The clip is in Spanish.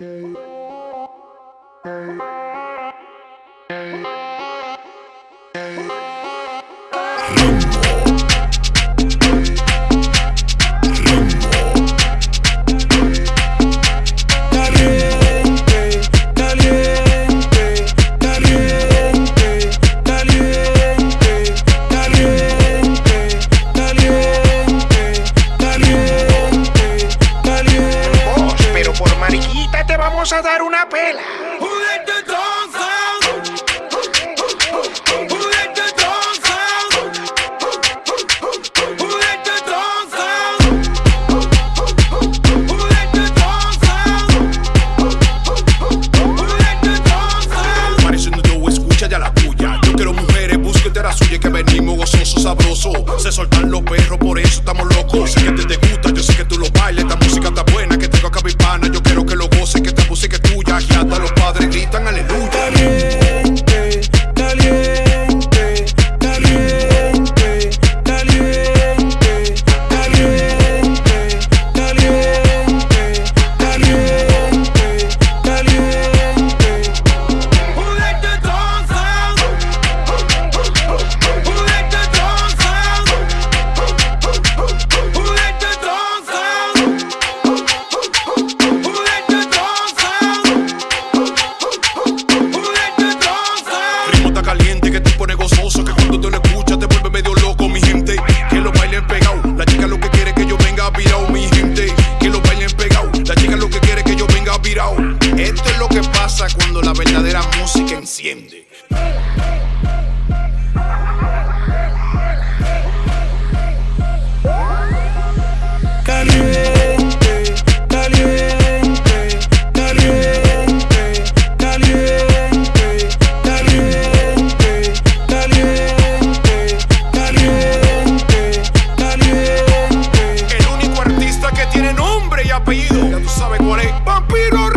Yo. Yo quiero mujeres, búsquete la suya que venimos gozoso, sabroso. Se soltan los perros, por eso estamos locos. Sé que te, que te pone gozoso Que cuando tú lo escuchas te vuelve medio loco Mi gente, que lo bailen pegado La chica lo que quiere que yo venga virado Mi gente, que lo bailen pegado La chica lo que quiere que yo venga virado Esto es lo que pasa cuando la verdadera música enciende apellido, ya tú sabes cuál es. Vampiro